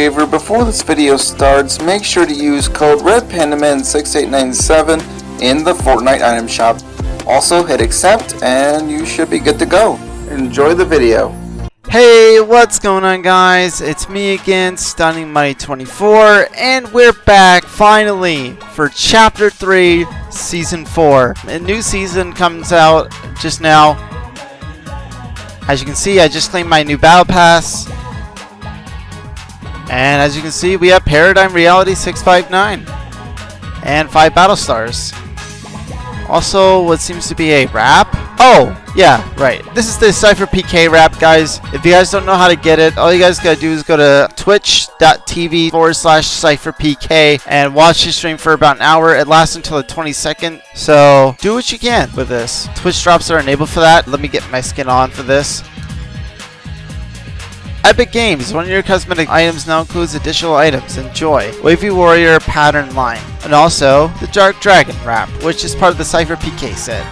favor, before this video starts, make sure to use code RedPandaman6897 in the Fortnite item shop. Also hit accept and you should be good to go. Enjoy the video. Hey, what's going on guys? It's me again, Stunning Money 24, and we're back finally for Chapter 3, Season 4. A new season comes out just now. As you can see, I just claimed my new Battle Pass. And as you can see, we have Paradigm Reality 659 and 5 Battle Stars. Also, what seems to be a wrap. Oh, yeah, right. This is the SypherPK wrap, guys. If you guys don't know how to get it, all you guys gotta do is go to twitch.tv forward slash SypherPK and watch the stream for about an hour. It lasts until the 22nd, so do what you can with this. Twitch drops are enabled for that. Let me get my skin on for this. Epic Games, one of your cosmetic items now includes additional items. Enjoy. Wavy Warrior pattern line. And also, the Dark Dragon wrap, which is part of the SypherPK set.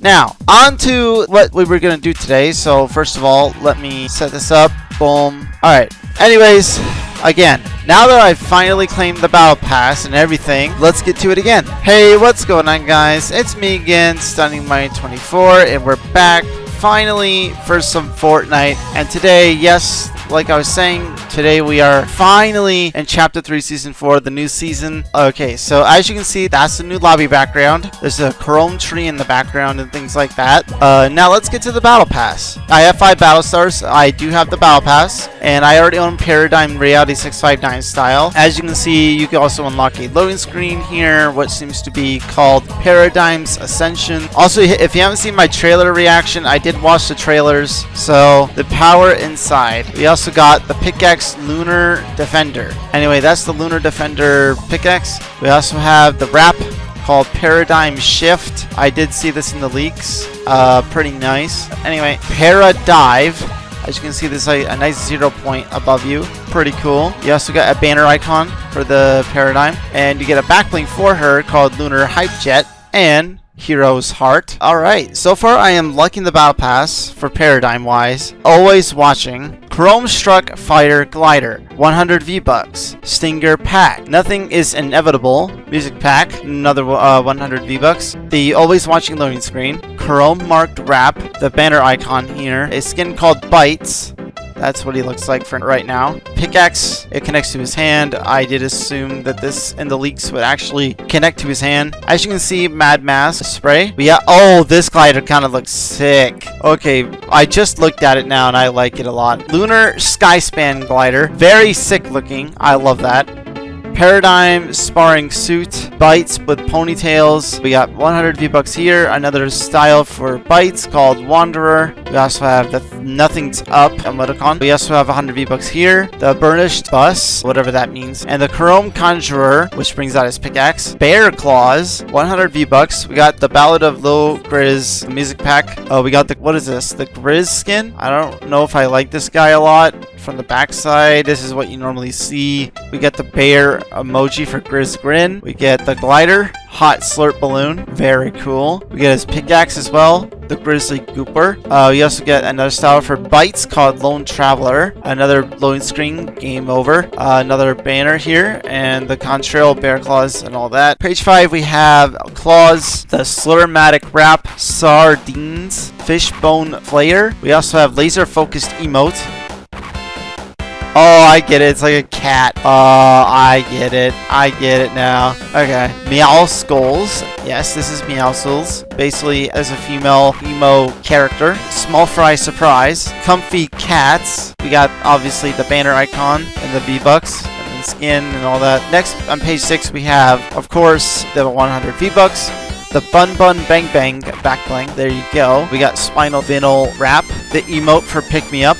Now, on to what we were going to do today. So, first of all, let me set this up. Boom. Alright. Anyways, again, now that I've finally claimed the Battle Pass and everything, let's get to it again. Hey, what's going on, guys? It's me again, Stunning Money 24, and we're back finally for some Fortnite. And today, yes, like I was saying, today we are finally in Chapter 3, Season 4, the new season. Okay, so as you can see, that's the new lobby background. There's a chrome tree in the background and things like that. Uh, now let's get to the Battle Pass. I have 5 Battle Stars. I do have the Battle Pass. And I already own Paradigm Reality 659 style. As you can see, you can also unlock a loading screen here, what seems to be called Paradigm's Ascension. Also, if you haven't seen my trailer reaction, I did watch the trailers. So, the power inside. We also got the Pickaxe Lunar Defender. Anyway, that's the Lunar Defender pickaxe. We also have the wrap called Paradigm Shift. I did see this in the leaks. Uh, pretty nice. Anyway, Paradive. As you can see, there's a, nice zero point above you. Pretty cool. You also got a banner icon for the Paradigm. And you get a backbling for her called Lunar Hype Jet. And Hero's Heart. Alright, so far I am liking the Battle Pass for Paradigm wise. Always watching. Chrome Struck Fighter Glider, 100 V-Bucks. Stinger Pack, Nothing is Inevitable. Music Pack, another uh, 100 V-Bucks. The Always Watching loading screen. Chrome Marked Wrap, the banner icon here. A skin called Bytes, that's what he looks like for right now. Pickaxe, it connects to his hand. I did assume that this in the leaks would actually connect to his hand. As you can see, Mad Mask spray. But yeah, oh, this glider kind of looks sick. Okay, I just looked at it now and I like it a lot. Lunar Skyspan glider. Very sick looking. I love that. Paradigm Sparring Suit, Bytes with ponytails. We got 100 V-Bucks here. Another style for Bytes called Wanderer. We also have the Nothing's Up emoticon. We also have 100 V-Bucks here. The Burnished Bus, whatever that means. And the Chrome Conjurer, which brings out his pickaxe. Bear Claws, 100 V-Bucks. We got the Ballad of Lil Grizz music pack. Oh, we got the, what is this? The Grizz skin? I don't know if I like this guy a lot from the backside. This is what you normally see. We get the bear emoji for Grizz Grin. We get the glider, hot slurp balloon. Very cool. We get his pickaxe as well, the Grizzly Gooper. Uh, we also get another style for Bytes called Lone Traveler. Another loading screen, game over. Uh, another banner here, and the contrail, bear claws, and all that. Page 5, we have claws, the Slurmatic Wrap, Sardines, Fishbone Flayer. We also have laser focused emote. Oh, I get it. It's like a cat. Oh, I get it. I get it now. Okay. Meowscles. Yes, this is Meowscles. Basically, as a female emo character. Small Fry Surprise. Comfy Cats. We got, obviously, the banner icon and the V-Bucks and skin and all that. Next, on page 6, we have, of course, the 100 V-Bucks the Bun Bun Bang Bang back bling. There you go. We got Spinal Vinyl Wrap, the emote for Pick Me Up,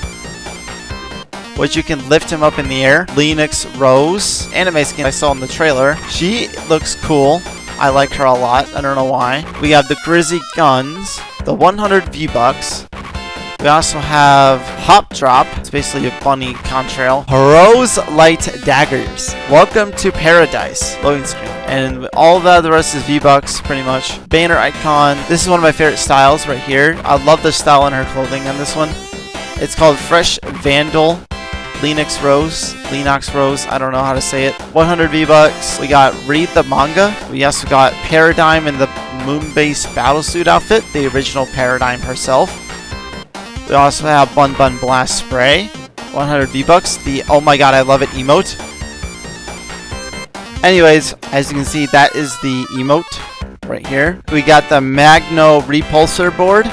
which you can lift him up in the air. Linux Rose, anime skin I saw in the trailer. She looks cool. I like her a lot. I don't know why. We have the Grizzy Guns, the 100 V-Bucks. We also have Hop Drop. It's basically a bunny contrail. Rose Light Daggers. Welcome to Paradise. Loading screen. And all the, the rest is V-Bucks, pretty much. Banner icon. This is one of my favorite styles right here. I love the style in her clothing on this one. It's called Fresh Vandal Linux Rose, Linux Rose, I don't know how to say it. 100 V-Bucks. We got Read the Manga. We also got Paradigm in the Moonbase Battlesuit outfit, the original Paradigm herself. We also have Bun Bun Blast Spray, 100 V-Bucks. The Oh My God, I Love It emote. Anyways, as you can see, that is the emote right here. We got the Magno Repulsor board.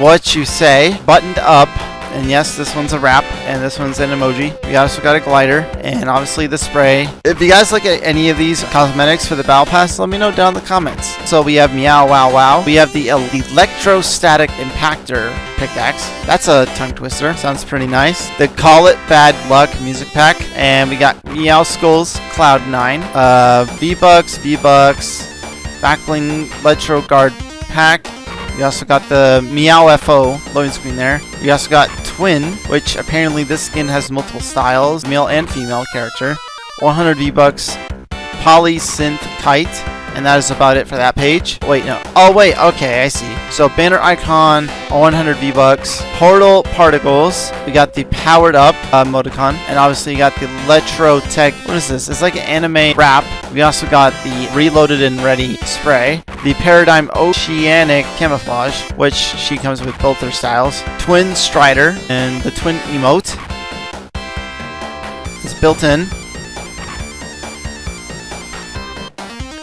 What you say, buttoned up, and yes, this one's a wrap, and this one's an emoji. We also got a glider, and obviously the spray. If you guys look at any of these cosmetics for the Battle Pass, let me know down in the comments. So we have Meow Wow Wow. We have the Electrostatic Impactor pickaxe. That's a tongue twister. Sounds pretty nice. The Call It Bad Luck music pack. And we got Meowscles Cloud9. Uh, V-Bucks, V-Bucks, Backbling Electro Guard pack. We also got the Meow FO loading screen there. We also got Twin, which apparently this skin has multiple styles, male and female character. 100 V-Bucks. Poly Synth Kite. And that is about it for that page. Wait, no. Oh, wait. Okay, I see. So, banner icon, 100 V-Bucks. Portal Particles. We got the Powered Up uh, emoticon. And obviously, you got the Electro Tech. What is this? It's like an anime wrap. We also got the Reloaded and Ready spray. The Paradigm Oceanic Camouflage, which she comes with both their styles. Twin Strider. And the Twin Emote. It's built in.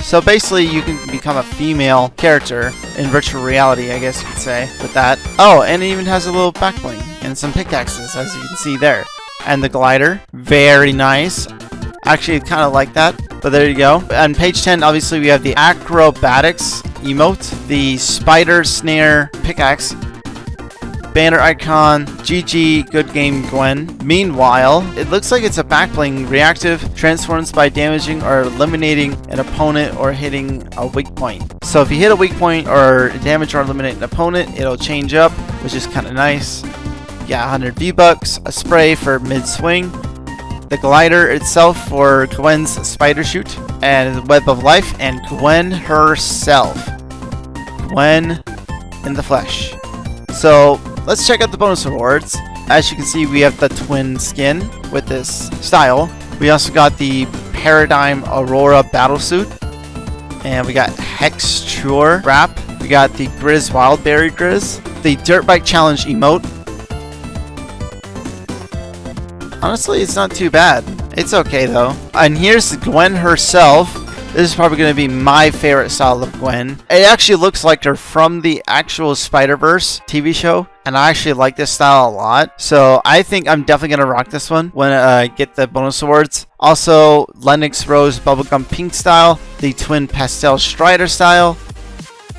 So basically, you can become a female character in virtual reality, I guess you could say, with that. Oh, and it even has a little back bling and some pickaxes, as you can see there. And the glider, very nice. Actually, kind of like that, but there you go. On page 10, obviously, we have the acrobatics emote, the spider snare pickaxe, banner icon, GG, good game Gwen. Meanwhile, it looks like it's a backbling reactive, transforms by damaging or eliminating an opponent or hitting a weak point. So if you hit a weak point or damage or eliminate an opponent, it'll change up, which is kind of nice. Yeah, 100 V-Bucks, a spray for mid-swing, the glider itself for Gwen's spider shoot, and Web of Life, and Gwen herself. Gwen in the flesh. So let's check out the bonus rewards. As you can see, we have the twin skin with this style. We also got the Paradigm Aurora battle suit. And we got Hex Hexture wrap. We got the Grizz Wildberry Grizz. The Dirt Bike Challenge emote. Honestly, it's not too bad. It's okay though. And here's Gwen herself. This is probably going to be my favorite style of Gwen. It actually looks like they're from the actual Spider-Verse TV show. And I actually like this style a lot. So I think I'm definitely going to rock this one when I uh, get the bonus awards. Also, Lennox Rose Bubblegum Pink style. The Twin Pastel Strider style.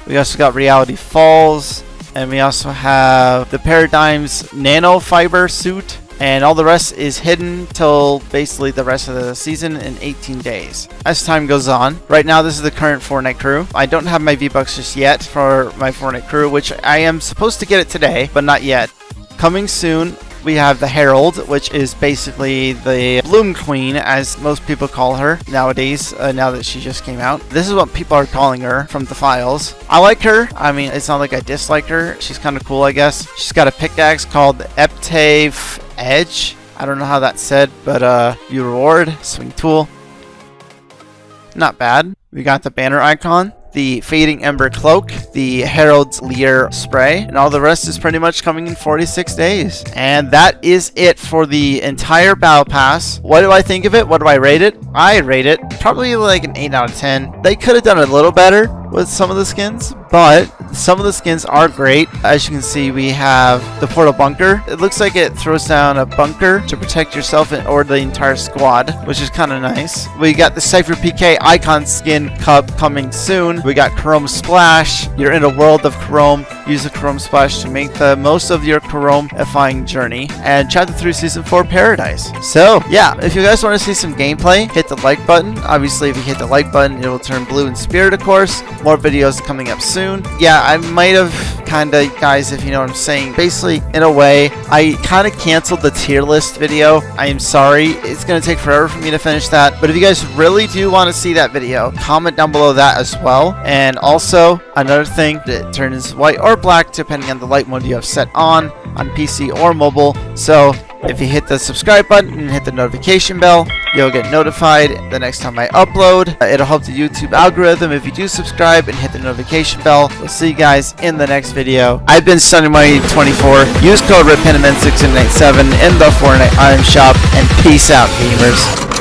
We also got Reality Falls. And we also have the Paradigms Nano Fiber suit and all the rest is hidden till basically the rest of the season in 18 days. As time goes on, right now this is the current Fortnite crew. I don't have my V-Bucks just yet for my Fortnite crew, which I am supposed to get it today, but not yet. Coming soon, we have the Herald, which is basically the Bloom Queen, as most people call her nowadays, uh, now that she just came out. This is what people are calling her from the files. I like her. I mean, it's not like I dislike her. She's kind of cool, I guess. She's got a pickaxe called Eptave Edge. I don't know how that's said, but uh, view reward, swing tool. Not bad. We got the banner icon, the Fading Ember Cloak, the Herald's Leer Spray, and all the rest is pretty much coming in 46 days. And that is it for the entire Battle Pass. What do I think of it? What do I rate it? I rate it probably like an 8 out of 10. They could have done a little better with some of the skins, but some of the skins are great. As you can see, we have the Portal Bunker. It looks like it throws down a bunker to protect yourself and or the entire squad, which is kind of nice. We got the SypherPK Icon Skin Cup coming soon. We got Chrome Splash. You're in a world of Chrome. Use the Chrome Splash to make the most of your Chrome-ifying journey. And Chapter 3 Season 4 Paradise. So, yeah, if you guys want to see some gameplay, hit the like button. Obviously, if you hit the like button, it will turn blue in spirit, of course. More videos coming up soon. Yeah, I might have kind of, guys, if you know what I'm saying. Basically, in a way, I kind of canceled the tier list video. I am sorry. It's going to take forever for me to finish that. But if you guys really do want to see that video, comment down below that as well. And also, another thing, it turns white or black depending on the light mode you have set on, on PC or mobile. So, If you hit the subscribe button and hit the notification bell, you'll get notified the next time I upload. Uh, It'll help the YouTube algorithm if you do subscribe and hit the notification bell. We'll see you guys in the next video. I've been SunnyMoney24. Use code REDPENDAMEN6787 in the Fortnite Item Shop, and peace out, gamers.